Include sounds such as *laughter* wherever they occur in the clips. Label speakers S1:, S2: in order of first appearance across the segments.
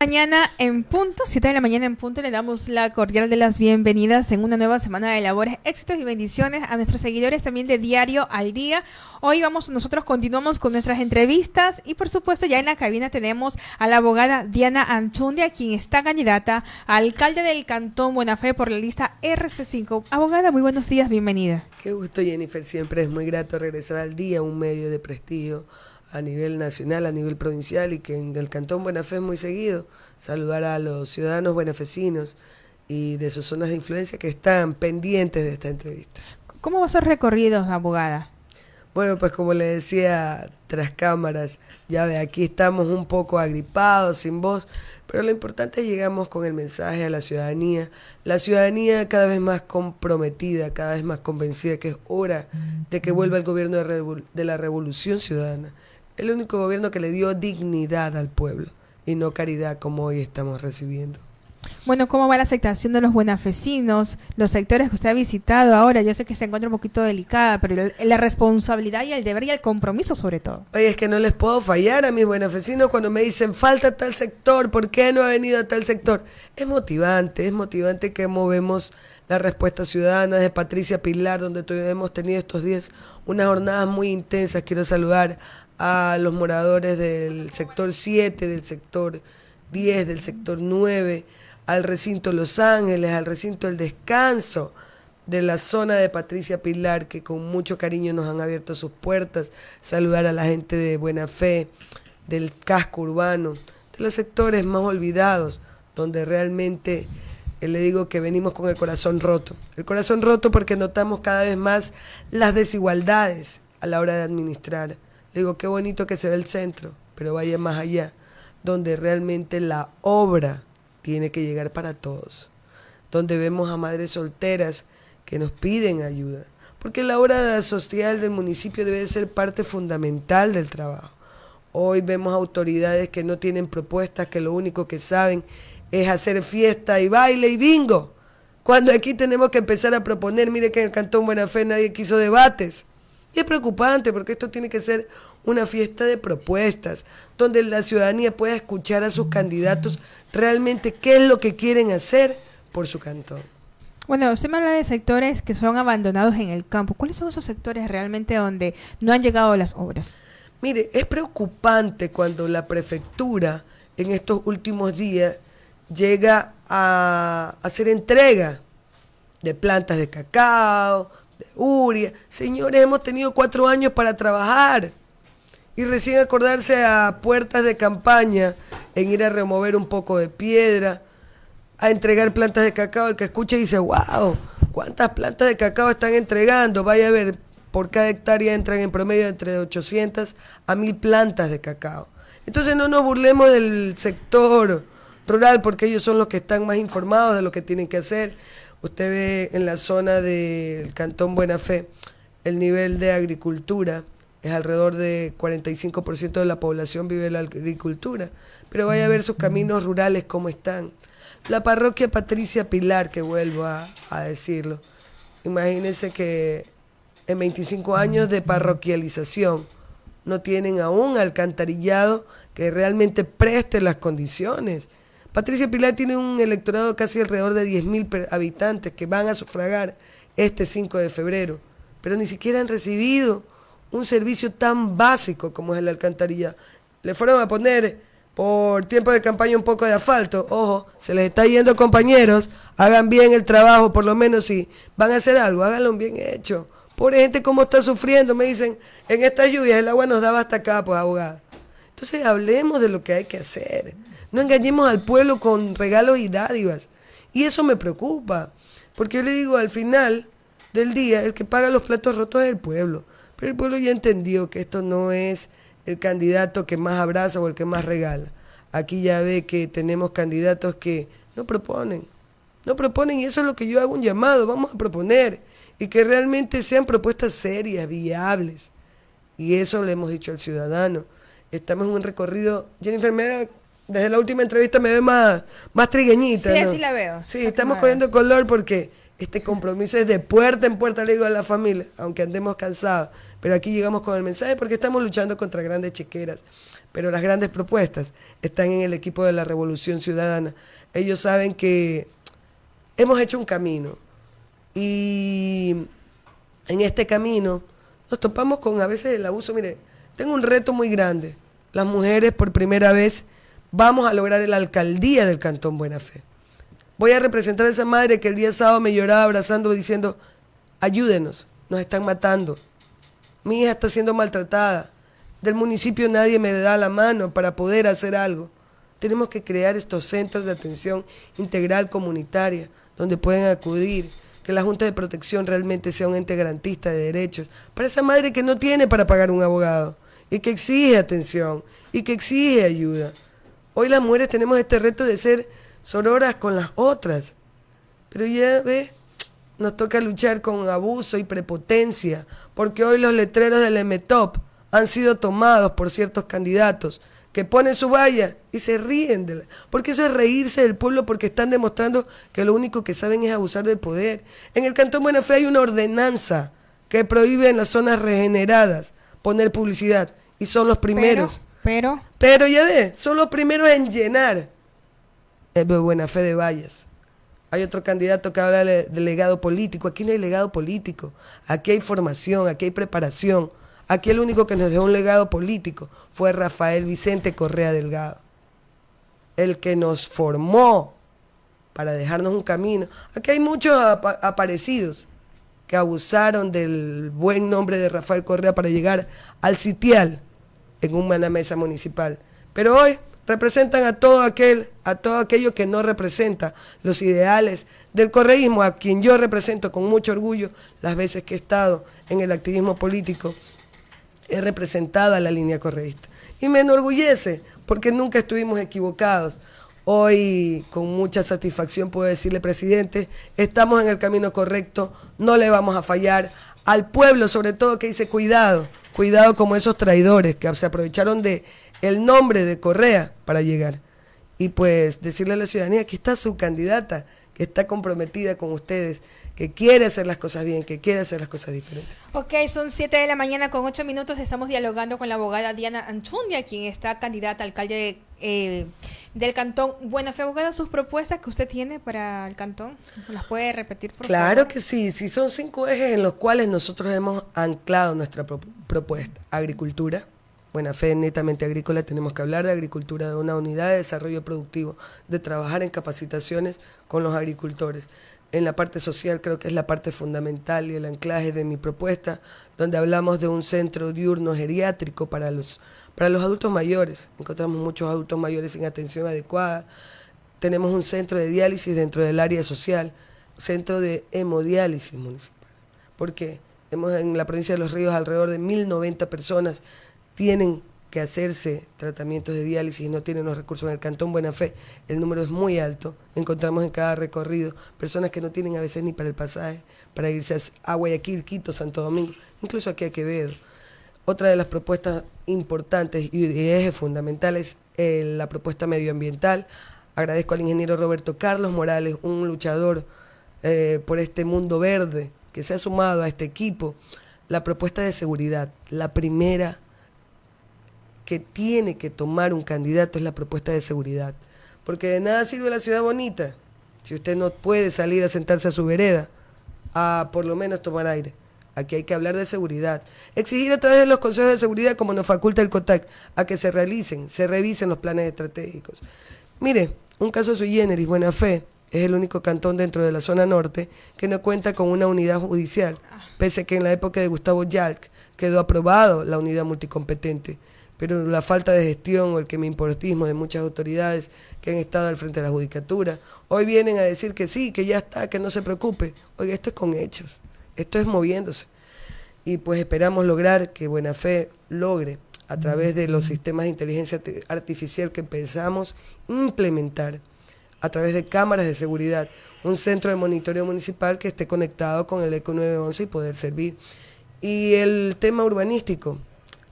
S1: Mañana en punto, 7 de la mañana en punto, le damos la cordial de las bienvenidas en una nueva semana de labores, éxitos y bendiciones a nuestros seguidores también de Diario al Día. Hoy vamos, nosotros continuamos con nuestras entrevistas y por supuesto ya en la cabina tenemos a la abogada Diana Anchundia, quien está candidata a alcalde del Cantón Buenafé por la lista RC5. Abogada, muy buenos días, bienvenida.
S2: Qué gusto Jennifer, siempre es muy grato regresar al día, un medio de prestigio a nivel nacional, a nivel provincial y que en el Cantón Buena Fe muy seguido. Saludar a los ciudadanos buenafecinos y de sus zonas de influencia que están pendientes de esta entrevista.
S1: ¿Cómo va a ser recorridos, abogada?
S2: Bueno, pues como le decía tras cámaras, ya ve, aquí estamos un poco agripados, sin voz, pero lo importante es llegamos con el mensaje a la ciudadanía, la ciudadanía cada vez más comprometida, cada vez más convencida que es hora de que vuelva el gobierno de la revolución ciudadana el único gobierno que le dio dignidad al pueblo y no caridad como hoy estamos recibiendo.
S1: Bueno, ¿cómo va la aceptación de los buenafesinos? Los sectores que usted ha visitado ahora, yo sé que se encuentra un poquito delicada, pero la responsabilidad y el deber y el compromiso sobre todo.
S2: Oye, es que no les puedo fallar a mis buenafesinos cuando me dicen, falta tal sector, ¿por qué no ha venido a tal sector? Es motivante, es motivante que movemos la respuesta ciudadana de Patricia Pilar, donde hemos tenido estos días unas jornadas muy intensas. Quiero saludar a los moradores del sector 7, del sector 10, del sector 9, al recinto Los Ángeles, al recinto El Descanso de la zona de Patricia Pilar, que con mucho cariño nos han abierto sus puertas, saludar a la gente de Buena Fe, del casco urbano, de los sectores más olvidados, donde realmente eh, le digo que venimos con el corazón roto. El corazón roto porque notamos cada vez más las desigualdades a la hora de administrar digo, qué bonito que se ve el centro, pero vaya más allá, donde realmente la obra tiene que llegar para todos, donde vemos a madres solteras que nos piden ayuda, porque la obra social del municipio debe ser parte fundamental del trabajo. Hoy vemos autoridades que no tienen propuestas, que lo único que saben es hacer fiesta y baile y bingo. Cuando aquí tenemos que empezar a proponer, mire que en el Cantón Buena Fe nadie quiso debates. Y es preocupante porque esto tiene que ser una fiesta de propuestas, donde la ciudadanía pueda escuchar a sus candidatos realmente qué es lo que quieren hacer por su cantón.
S1: Bueno, usted me habla de sectores que son abandonados en el campo. ¿Cuáles son esos sectores realmente donde no han llegado las obras?
S2: Mire, es preocupante cuando la prefectura en estos últimos días llega a hacer entrega de plantas de cacao, uria. Señores, hemos tenido cuatro años para trabajar. Y recién acordarse a puertas de campaña en ir a remover un poco de piedra, a entregar plantas de cacao. El que escucha dice, wow, ¿cuántas plantas de cacao están entregando? Vaya a ver, por cada hectárea entran en promedio entre 800 a 1000 plantas de cacao. Entonces no nos burlemos del sector rural porque ellos son los que están más informados de lo que tienen que hacer. Usted ve en la zona del Cantón Buena Fe el nivel de agricultura, es alrededor de 45% de la población vive la agricultura, pero vaya a ver sus caminos rurales cómo están. La parroquia Patricia Pilar, que vuelvo a, a decirlo, imagínense que en 25 años de parroquialización no tienen aún alcantarillado que realmente preste las condiciones Patricia Pilar tiene un electorado casi alrededor de 10.000 habitantes que van a sufragar este 5 de febrero, pero ni siquiera han recibido un servicio tan básico como es el alcantarilla. Le fueron a poner por tiempo de campaña un poco de asfalto. Ojo, se les está yendo compañeros, hagan bien el trabajo, por lo menos si van a hacer algo, háganlo bien hecho. Pobre gente, ¿cómo está sufriendo? Me dicen, en estas lluvias el agua nos daba hasta acá, pues abogada. Entonces hablemos de lo que hay que hacer. No engañemos al pueblo con regalos y dádivas. Y eso me preocupa, porque yo le digo, al final del día, el que paga los platos rotos es el pueblo. Pero el pueblo ya entendió que esto no es el candidato que más abraza o el que más regala. Aquí ya ve que tenemos candidatos que no proponen. No proponen y eso es lo que yo hago un llamado. Vamos a proponer y que realmente sean propuestas serias, viables. Y eso le hemos dicho al ciudadano. Estamos en un recorrido. Jennifer, me desde la última entrevista me ve más, más trigueñita.
S1: Sí, así la veo.
S2: Sí, estamos cogiendo color porque Este compromiso es de puerta en puerta, le digo a la familia, aunque andemos cansados. Pero aquí llegamos con el mensaje porque estamos luchando contra grandes chequeras. Pero las grandes propuestas están en el equipo de la Revolución Ciudadana. Ellos saben que hemos hecho un camino. Y en este camino nos topamos con a veces el abuso. Mire, tengo un reto muy grande. Las mujeres por primera vez vamos a lograr la alcaldía del Cantón Buena Fe. Voy a representar a esa madre que el día sábado me lloraba abrazando diciendo, ayúdenos, nos están matando. Mi hija está siendo maltratada. Del municipio nadie me da la mano para poder hacer algo. Tenemos que crear estos centros de atención integral comunitaria donde pueden acudir, que la Junta de Protección realmente sea un ente garantista de derechos para esa madre que no tiene para pagar un abogado y que exige atención y que exige ayuda. Hoy las mujeres tenemos este reto de ser sororas con las otras. Pero ya ve, nos toca luchar con abuso y prepotencia, porque hoy los letreros del MTOP han sido tomados por ciertos candidatos que ponen su valla y se ríen de la, porque eso es reírse del pueblo porque están demostrando que lo único que saben es abusar del poder. En el Cantón Buena Fe hay una ordenanza que prohíbe en las zonas regeneradas poner publicidad y son los primeros.
S1: Pero, pero,
S2: pero ya ve, son los primeros en llenar es de buena fe de Valles. Hay otro candidato que habla de, legado político. Aquí no hay legado político. Aquí hay formación, aquí hay preparación. Aquí el único que nos dejó un legado político fue Rafael Vicente Correa Delgado. El que nos formó para dejarnos un camino. Aquí hay muchos aparecidos abusaron del buen nombre de Rafael Correa para llegar al sitial en una mesa municipal. Pero hoy representan a todo aquel, a todo aquello que no representa los ideales del correísmo, a quien yo represento con mucho orgullo las veces que he estado en el activismo político, he representado a la línea correísta. Y me enorgullece, porque nunca estuvimos equivocados. Hoy, con mucha satisfacción, puedo decirle, presidente, estamos en el camino correcto, no le vamos a fallar. Al pueblo, sobre todo, que dice cuidado, cuidado como esos traidores que se aprovecharon de el nombre de Correa para llegar. Y pues decirle a la ciudadanía que está su candidata, que está comprometida con ustedes, que quiere hacer las cosas bien, que quiere hacer las cosas diferentes.
S1: Ok, son 7 de la mañana con 8 minutos. Estamos dialogando con la abogada Diana Anchundia, quien está candidata a alcalde eh, del cantón Buena Fe. Abogada, sus propuestas que usted tiene para el cantón, ¿las puede repetir, por
S2: claro que sí, sí, son cinco ejes en los cuales nosotros hemos anclado nuestra propuesta. Agricultura, buena fe netamente agrícola, tenemos que hablar de agricultura, de una unidad de desarrollo productivo, de trabajar en capacitaciones con los agricultores. En la parte social creo que es la parte fundamental y el anclaje de mi propuesta, donde hablamos de un centro diurno geriátrico para los, para los adultos mayores. Encontramos muchos adultos mayores sin atención adecuada. Tenemos un centro de diálisis dentro del área social, centro de hemodiálisis municipal. ¿Por qué? Hemos en la provincia de Los Ríos alrededor de 1.090 personas tienen que hacerse tratamientos de diálisis y no tienen los recursos en el Cantón Buena Fe, el número es muy alto. Encontramos en cada recorrido personas que no tienen a veces ni para el pasaje, para irse a Guayaquil, Quito, Santo Domingo, incluso aquí a Quevedo. Otra de las propuestas importantes y ejes fundamentales es la propuesta medioambiental. Agradezco al ingeniero Roberto Carlos Morales, un luchador eh, por este mundo verde que se ha sumado a este equipo. La propuesta de seguridad, la primera que tiene que tomar un candidato es la propuesta de seguridad. Porque de nada sirve la ciudad bonita si usted no puede salir a sentarse a su vereda a por lo menos tomar aire. Aquí hay que hablar de seguridad. Exigir a través de los consejos de seguridad, como nos faculta el COTAC, a que se realicen, se revisen los planes estratégicos. Mire, un caso sui generis, Buena Fe, es el único cantón dentro de la zona norte que no cuenta con una unidad judicial, ah. pese a que en la época de Gustavo Yalc quedó aprobado la unidad multicompetente pero la falta de gestión o el que me importismo de muchas autoridades que han estado al frente de la judicatura, hoy vienen a decir que sí, que ya está, que no se preocupe. Oiga, esto es con hechos, esto es moviéndose. Y pues esperamos lograr que Buena Fe logre, a través de los sistemas de inteligencia artificial que pensamos implementar, a través de cámaras de seguridad, un centro de monitoreo municipal que esté conectado con el ECO 911 y poder servir. Y el tema urbanístico,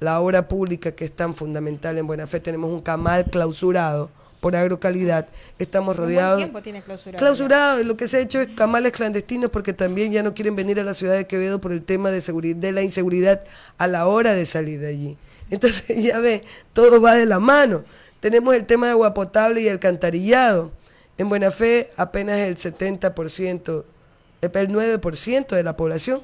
S2: la obra pública que es tan fundamental en Buena Fe. Tenemos un camal clausurado por agrocalidad. Estamos rodeados.
S1: tiempo tiene clausurado?
S2: Clausurado. Lo que se ha hecho es camales clandestinos porque también ya no quieren venir a la ciudad de Quevedo por el tema de, seguridad, de la inseguridad a la hora de salir de allí. Entonces, *laughs* ya ve, todo va de la mano. Tenemos el tema de agua potable y alcantarillado. En Buena Fe, apenas el 70%, el 9% de la población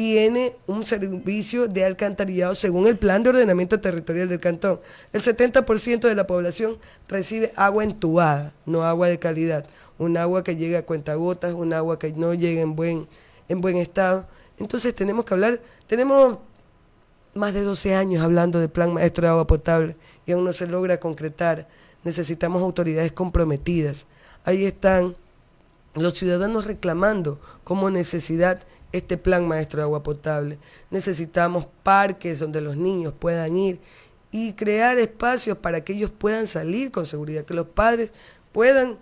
S2: tiene un servicio de alcantarillado según el plan de ordenamiento territorial del cantón. El 70% de la población recibe agua entubada, no agua de calidad, un agua que llega a cuentagotas, un agua que no llega en buen, en buen estado. Entonces tenemos que hablar, tenemos más de 12 años hablando de plan maestro de agua potable y aún no se logra concretar. Necesitamos autoridades comprometidas. Ahí están los ciudadanos reclamando como necesidad este plan maestro de agua potable. Necesitamos parques donde los niños puedan ir y crear espacios para que ellos puedan salir con seguridad, que los padres puedan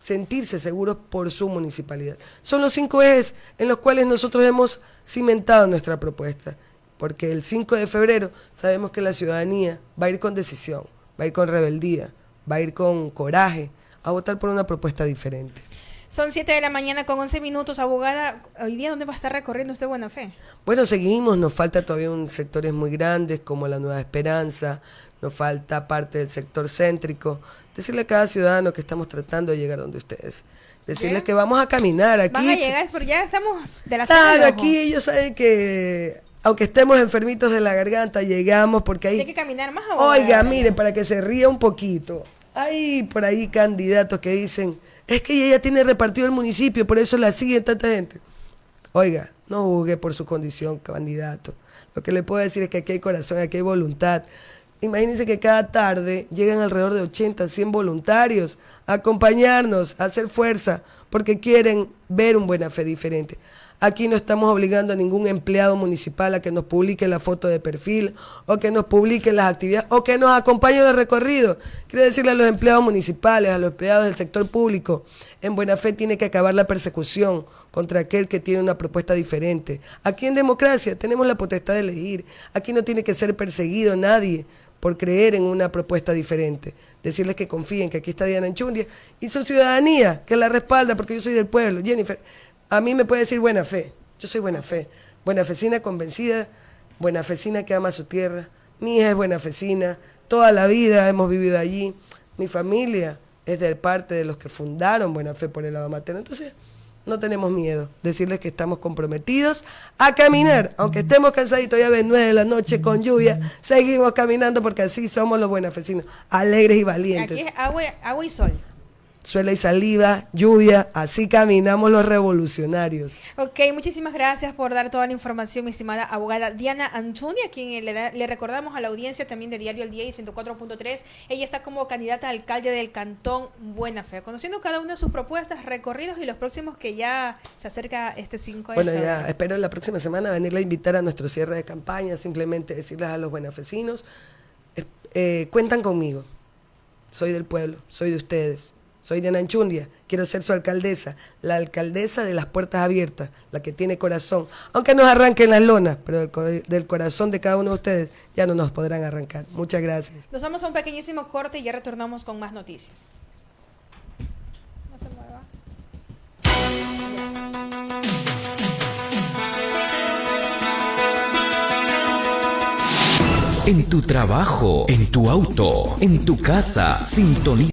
S2: sentirse seguros por su municipalidad. Son los cinco ejes en los cuales nosotros hemos cimentado nuestra propuesta, porque el 5 de febrero sabemos que la ciudadanía va a ir con decisión, va a ir con rebeldía, va a ir con coraje a votar por una propuesta diferente.
S1: Son 7 de la mañana con 11 minutos. Abogada, ¿hoy día dónde va a estar recorriendo usted Buena Fe?
S2: Bueno, seguimos. Nos falta todavía un sectores muy grandes como la Nueva Esperanza. Nos falta parte del sector céntrico. Decirle a cada ciudadano que estamos tratando de llegar donde ustedes. Decirles que vamos a caminar aquí. Van
S1: a llegar, porque ya estamos de la
S2: Claro, aquí ellos saben que aunque estemos enfermitos de la garganta, llegamos porque ahí...
S1: Hay que caminar más.
S2: Oiga, mire, para que se ría un poquito. Hay por ahí candidatos que dicen, es que ella tiene repartido el municipio, por eso la sigue tanta gente. Oiga, no juzgue por su condición candidato. Lo que le puedo decir es que aquí hay corazón, aquí hay voluntad. Imagínense que cada tarde llegan alrededor de 80, 100 voluntarios a acompañarnos, a hacer fuerza, porque quieren ver un buena fe diferente. Aquí no estamos obligando a ningún empleado municipal a que nos publique la foto de perfil o que nos publique las actividades o que nos acompañe en el recorrido. Quiero decirle a los empleados municipales, a los empleados del sector público, en buena fe tiene que acabar la persecución contra aquel que tiene una propuesta diferente. Aquí en democracia tenemos la potestad de elegir. Aquí no tiene que ser perseguido nadie por creer en una propuesta diferente. Decirles que confíen que aquí está Diana Enchundia y su ciudadanía, que la respalda porque yo soy del pueblo. Jennifer, a mí me puede decir buena fe. Yo soy buena fe. Buena fecina convencida, buena fecina que ama su tierra. Mi hija es buena fecina. Toda la vida hemos vivido allí. Mi familia es de parte de los que fundaron Buena Fe por el lado materno. Entonces, no tenemos miedo. Decirles que estamos comprometidos a caminar. Aunque estemos cansaditos, ya ven, nueve de la noche con lluvia, seguimos caminando porque así somos los buenafecinos, alegres y valientes.
S1: Aquí es agua, agua y sol
S2: suela y saliva, lluvia, así caminamos los revolucionarios.
S1: Ok, muchísimas gracias por dar toda la información, mi estimada abogada Diana Antunia, a quien le, le, recordamos a la audiencia también de Diario El Día y 104.3. Ella está como candidata a alcalde del Cantón Buena Fe, conociendo cada una de sus propuestas, recorridos y los próximos que ya se acerca este 5 de
S2: Bueno, ya espero la próxima semana venirle a invitar a nuestro cierre de campaña, simplemente decirles a los buenafecinos, eh, eh, cuentan conmigo, soy del pueblo, soy de ustedes soy Diana Anchundia, quiero ser su alcaldesa, la alcaldesa de las puertas abiertas, la que tiene corazón. Aunque nos arranquen las lonas, pero del, corazón de cada uno de ustedes ya no nos podrán arrancar. Muchas gracias.
S1: Nos vamos a un pequeñísimo corte y ya retornamos con más noticias. No se mueva.
S3: En tu trabajo, en tu auto, en tu casa, sintoniza.